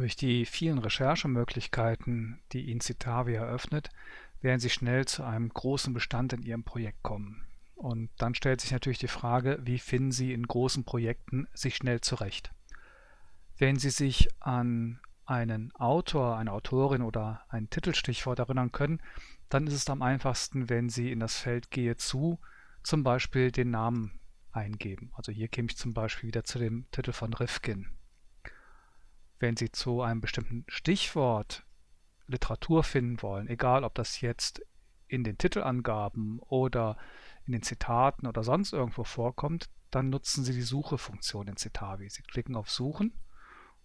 Durch die vielen Recherchemöglichkeiten, die Ihnen Citavi eröffnet, werden Sie schnell zu einem großen Bestand in Ihrem Projekt kommen. Und dann stellt sich natürlich die Frage, wie finden Sie in großen Projekten sich schnell zurecht? Wenn Sie sich an einen Autor, eine Autorin oder ein Titelstichwort erinnern können, dann ist es am einfachsten, wenn Sie in das Feld Gehe zu zum Beispiel den Namen eingeben. Also hier käme ich zum Beispiel wieder zu dem Titel von Rifkin. Wenn Sie zu einem bestimmten Stichwort Literatur finden wollen, egal ob das jetzt in den Titelangaben oder in den Zitaten oder sonst irgendwo vorkommt, dann nutzen Sie die Suchefunktion in Citavi. Sie klicken auf Suchen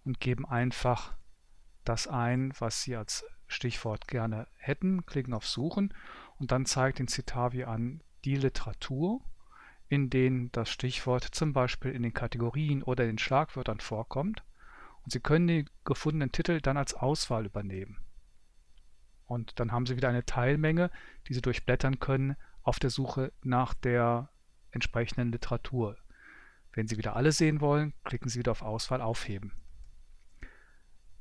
und geben einfach das ein, was Sie als Stichwort gerne hätten, klicken auf Suchen und dann zeigt Ihnen Citavi an die Literatur, in denen das Stichwort zum Beispiel in den Kategorien oder in den Schlagwörtern vorkommt und Sie können die gefundenen Titel dann als Auswahl übernehmen. Und dann haben Sie wieder eine Teilmenge, die Sie durchblättern können auf der Suche nach der entsprechenden Literatur. Wenn Sie wieder alle sehen wollen, klicken Sie wieder auf Auswahl Aufheben.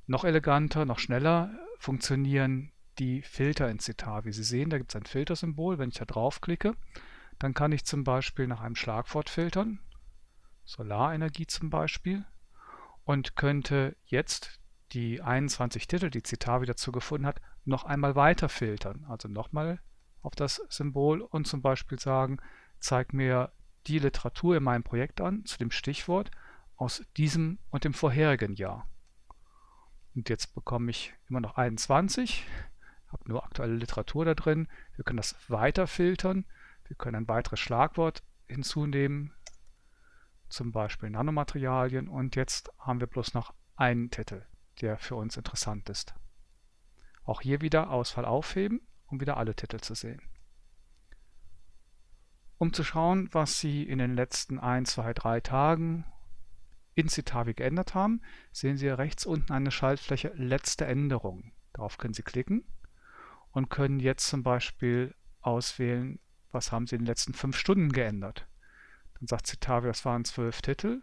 Noch eleganter, noch schneller funktionieren die Filter in Citavi. Sie sehen, da gibt es ein Filtersymbol. Wenn ich da draufklicke, dann kann ich zum Beispiel nach einem Schlagwort filtern. Solarenergie zum Beispiel und könnte jetzt die 21 Titel, die Citavi dazu gefunden hat, noch einmal weiter filtern. Also nochmal auf das Symbol und zum Beispiel sagen, zeig mir die Literatur in meinem Projekt an zu dem Stichwort aus diesem und dem vorherigen Jahr. Und jetzt bekomme ich immer noch 21, habe nur aktuelle Literatur da drin. Wir können das weiter filtern. Wir können ein weiteres Schlagwort hinzunehmen, zum Beispiel Nanomaterialien und jetzt haben wir bloß noch einen Titel, der für uns interessant ist. Auch hier wieder Auswahl aufheben, um wieder alle Titel zu sehen. Um zu schauen, was Sie in den letzten 1, 2, 3 Tagen in Citavi geändert haben, sehen Sie rechts unten eine Schaltfläche Letzte Änderungen. Darauf können Sie klicken und können jetzt zum Beispiel auswählen, was haben Sie in den letzten 5 Stunden geändert. Dann sagt Citavia, das waren zwölf Titel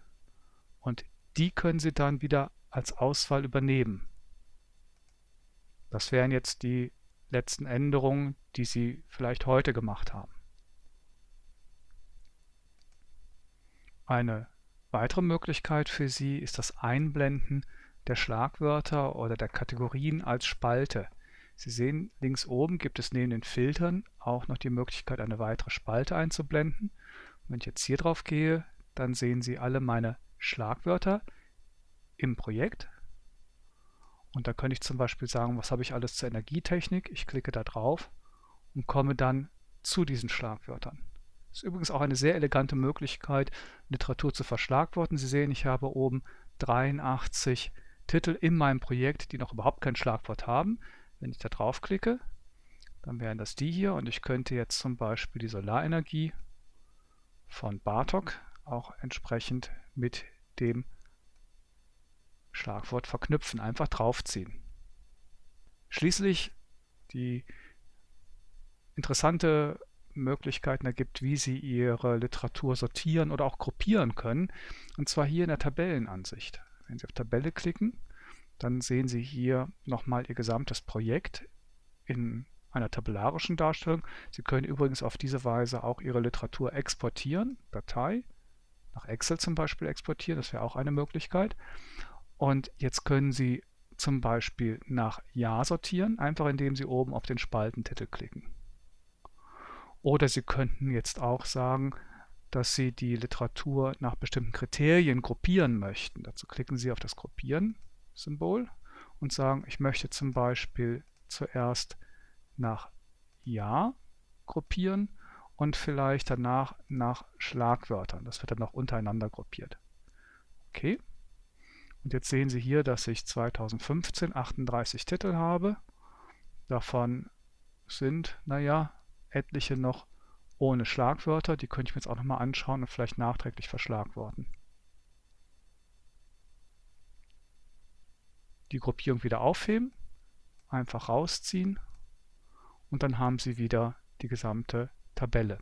und die können Sie dann wieder als Auswahl übernehmen. Das wären jetzt die letzten Änderungen, die Sie vielleicht heute gemacht haben. Eine weitere Möglichkeit für Sie ist das Einblenden der Schlagwörter oder der Kategorien als Spalte. Sie sehen, links oben gibt es neben den Filtern auch noch die Möglichkeit, eine weitere Spalte einzublenden. Wenn ich jetzt hier drauf gehe, dann sehen Sie alle meine Schlagwörter im Projekt. Und da könnte ich zum Beispiel sagen, was habe ich alles zur Energietechnik. Ich klicke da drauf und komme dann zu diesen Schlagwörtern. Das ist übrigens auch eine sehr elegante Möglichkeit, Literatur zu verschlagworten. Sie sehen, ich habe oben 83 Titel in meinem Projekt, die noch überhaupt kein Schlagwort haben. Wenn ich da draufklicke, dann wären das die hier und ich könnte jetzt zum Beispiel die Solarenergie von Bartok auch entsprechend mit dem Schlagwort verknüpfen, einfach draufziehen. Schließlich die interessante Möglichkeiten ergibt, wie Sie Ihre Literatur sortieren oder auch gruppieren können, und zwar hier in der Tabellenansicht. Wenn Sie auf Tabelle klicken, dann sehen Sie hier nochmal Ihr gesamtes Projekt in einer tabellarischen Darstellung. Sie können übrigens auf diese Weise auch Ihre Literatur exportieren, Datei, nach Excel zum Beispiel exportieren, das wäre auch eine Möglichkeit. Und jetzt können Sie zum Beispiel nach Jahr sortieren, einfach indem Sie oben auf den Spaltentitel klicken. Oder Sie könnten jetzt auch sagen, dass Sie die Literatur nach bestimmten Kriterien gruppieren möchten. Dazu klicken Sie auf das Gruppieren-Symbol und sagen, ich möchte zum Beispiel zuerst nach Jahr gruppieren und vielleicht danach nach Schlagwörtern. Das wird dann noch untereinander gruppiert. Okay. Und jetzt sehen Sie hier, dass ich 2015 38 Titel habe. Davon sind, naja, etliche noch ohne Schlagwörter. Die könnte ich mir jetzt auch nochmal anschauen und vielleicht nachträglich verschlagworten. Die Gruppierung wieder aufheben, einfach rausziehen und dann haben Sie wieder die gesamte Tabelle.